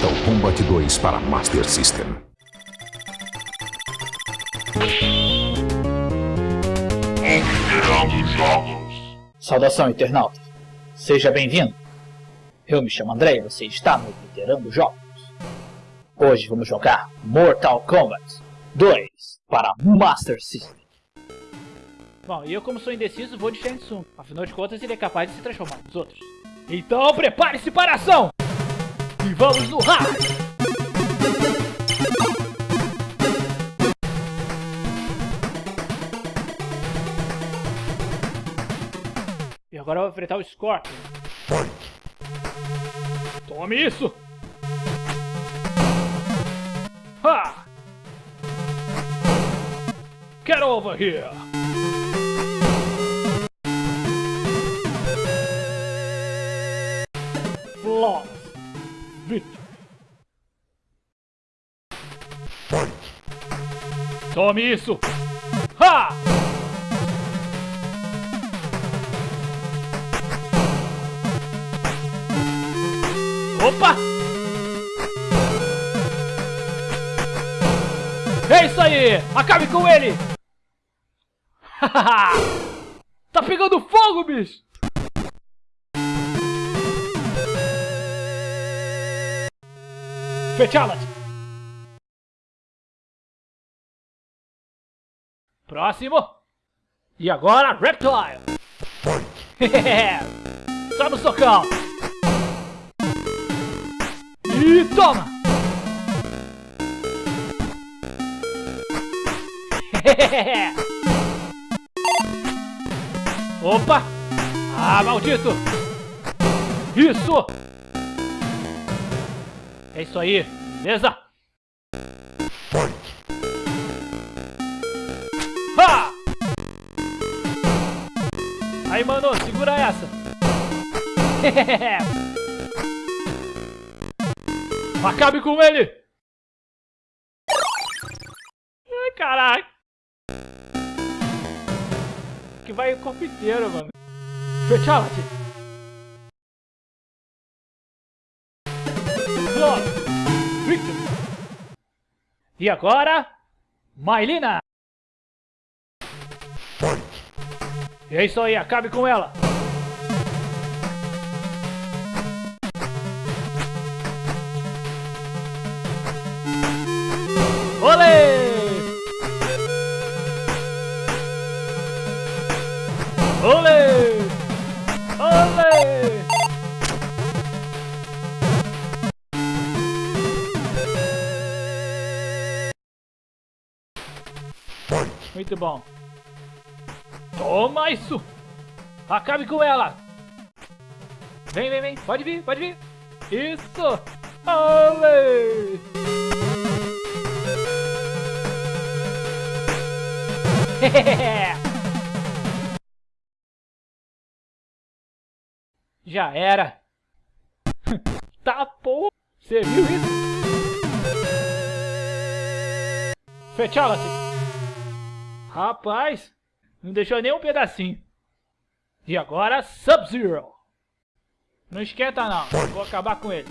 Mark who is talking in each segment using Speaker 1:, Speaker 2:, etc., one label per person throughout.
Speaker 1: Games para Master System.
Speaker 2: Fliperando Jogos.
Speaker 3: Saudação, internauta. Seja bem-vindo. Eu me chamo André e você está no Fliperando Jogos. Hoje vamos jogar Mortal Kombat 2 para Master System. Bom, e eu como sou indeciso vou de Shang Tsung. Afinal de contas ele é capaz de se transformar nos outros. Então prepare-se para a ação! E vamos no hard! E agora eu vou enfrentar o Scorpion. Tome isso! Ha! Get over here! Tome isso! Ha! Opa! É isso aí! Acabe com ele! tá pegando fogo, bicho! Fatality! Próximo! E agora, Reptile! Só no socão! E toma! Opa! Ah, maldito! Isso! É isso aí, beleza? Acabe com ele! Ai, caralho! Que vai o corpo inteiro, mano. Fatality! Victory! E agora... Mailina! E é isso aí, acabe com ela! Muito bom. Toma isso! Acabe com ela! Vem, vem, vem. Pode vir, pode vir. Isso! Olê! Já era. tá porra. Você viu isso? Fatality. Rapaz, não deixou nem um pedacinho. E agora Sub-Zero. Não esquenta não, vou acabar com ele.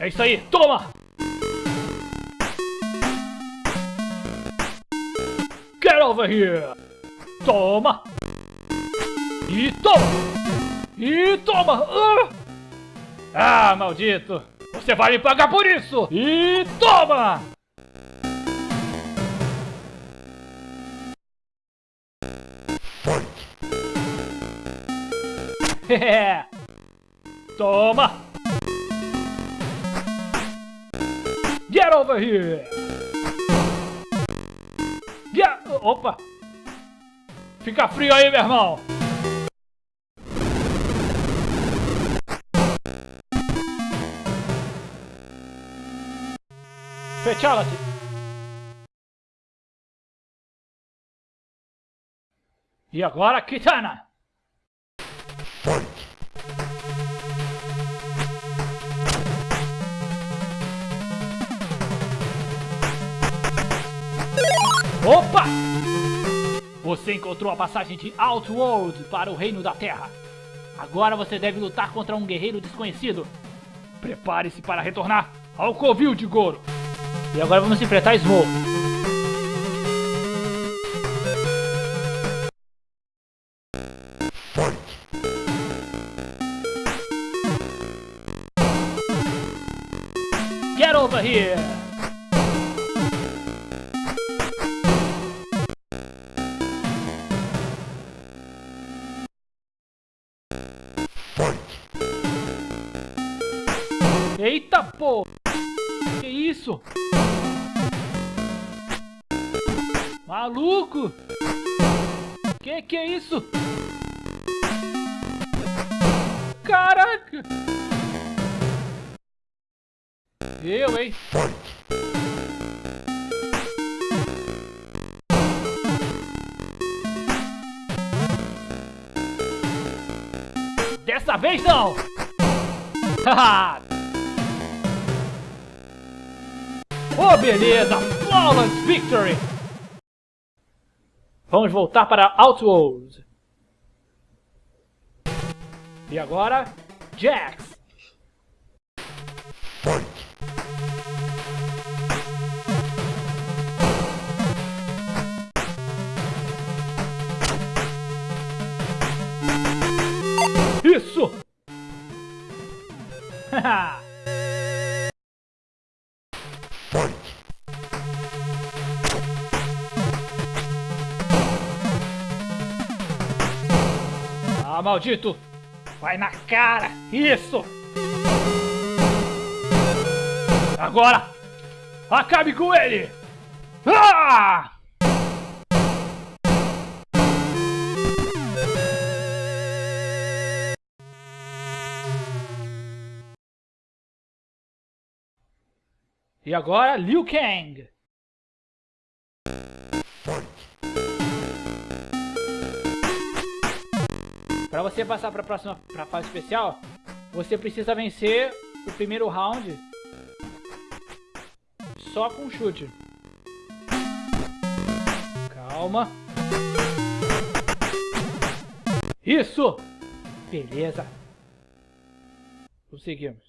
Speaker 3: É isso aí, toma! Get over here! Toma! E toma! E toma! Ah, ah maldito! Você vai me pagar por isso! E toma! Toma! Get over here! Get... Opa! Fica frio aí, meu irmão! Fatality! E agora, Kitana! Opa! Você encontrou a passagem de Outworld para o Reino da Terra. Agora você deve lutar contra um guerreiro desconhecido. Prepare-se para retornar ao covil de Goro.
Speaker 4: E agora vamos enfrentar Smoke.
Speaker 3: Eita pô! Que isso? Maluco! Que que é isso? Caraca! Eu, hein? Dessa vez não! Haha! Oh, beleza! Flawless Victory! Vamos voltar para Outworld. E agora, Jax. Isso! Haha! Maldito! Vai na cara! Isso! Agora! Acabe com ele! Ah! E agora, Liu Kang! Para você passar para a próxima pra fase especial, você precisa vencer o primeiro round só com chute. Calma. Isso! Beleza. Conseguimos.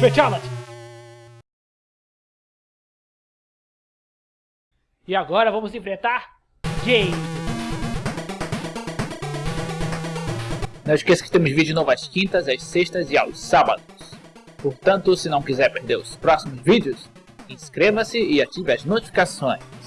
Speaker 3: Fatality! E agora vamos enfrentar Jade.
Speaker 4: Não esqueça que temos vídeo novo às quintas, às sextas e aos sábados. Portanto, se não quiser perder os próximos vídeos, inscreva-se e ative as notificações.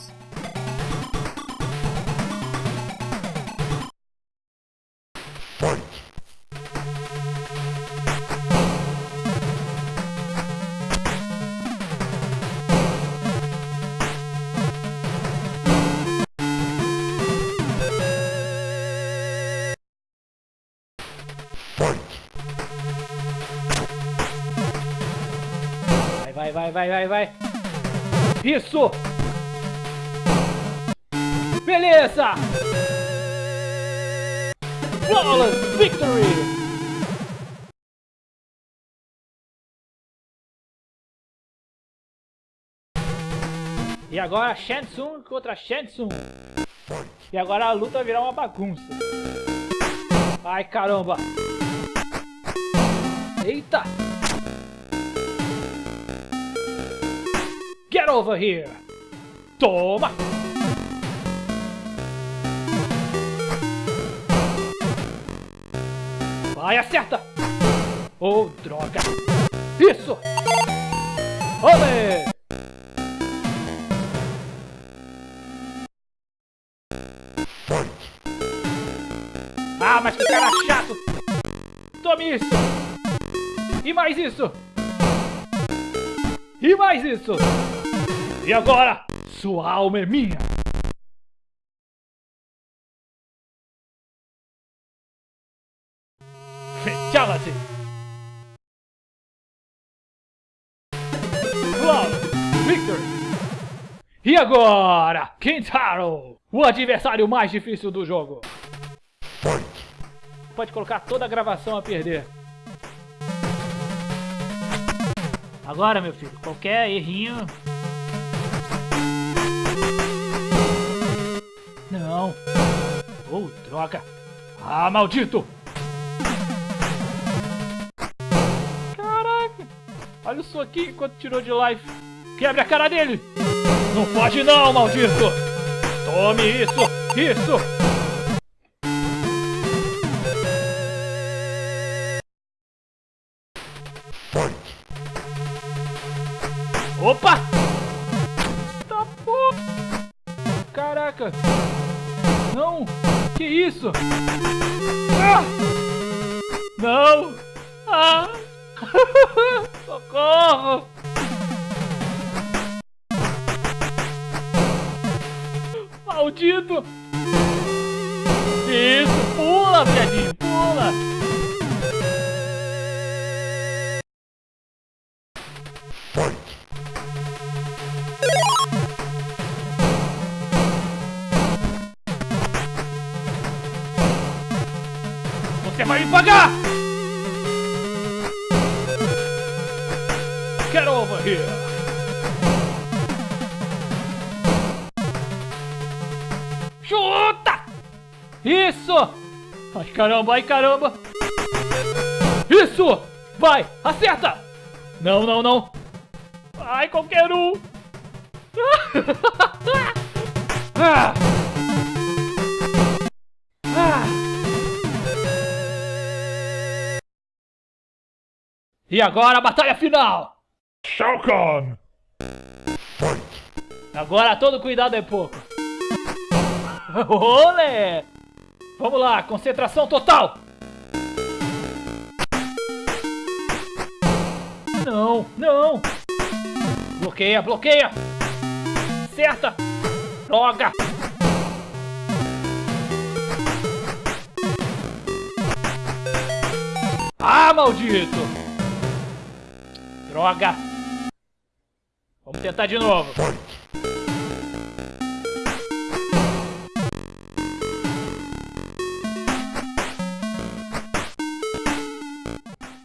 Speaker 3: Vai, vai, vai, vai, vai. Isso! Beleza! Flawless Victory! E agora Shansung contra Shansung. E agora a luta virar uma bagunça. Ai caramba! Eita! Over here! Toma! Vai, acerta! Oh, droga! Isso! Olê! Ah, mas que cara chato! Tome isso! E mais isso! E mais isso! E agora, sua alma é minha! assim. Flawless Victory! E agora, Kintaro, o adversário mais difícil do jogo. Pode colocar toda a gravação a perder. Agora, meu filho, qualquer errinho... Não. Oh, droga. Ah, maldito! Caraca! Olha o soquinho enquanto tirou de life. Quebra a cara dele! Não pode não, maldito! Tome isso! Isso! Vai me pagar! Get over here! Chuta! Isso! Ai caramba, ai caramba! Isso! Vai, acerta! Não, não, não! Ai, qualquer um! ah! E agora a batalha final!
Speaker 2: Shao Kahn!
Speaker 3: Agora todo cuidado é pouco. Olé! Vamos lá, concentração total! Não, não! Bloqueia, bloqueia! Certa! Droga! Ah, maldito! Droga! Vamos tentar de novo.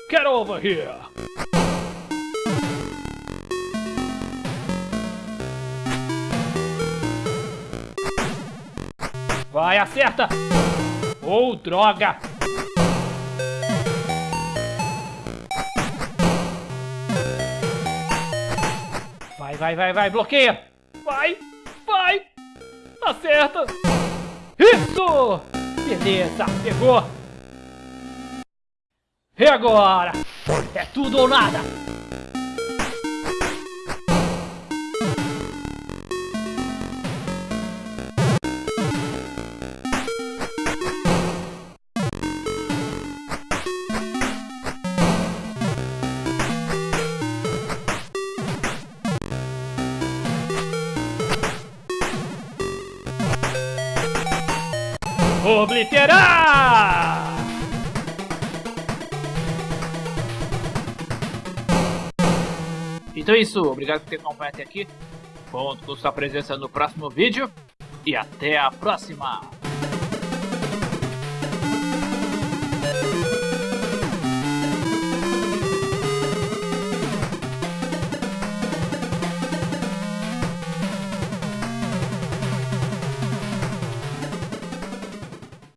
Speaker 3: Get over here! Vai, acerta! Oh, droga! Vai, vai, vai, vai, bloqueia! Vai, vai! Acerta! Isso! Beleza, pegou! E agora? É tudo ou nada!
Speaker 4: Então é isso, obrigado por ter acompanhado até aqui. Conto com sua presença no próximo vídeo e até a próxima!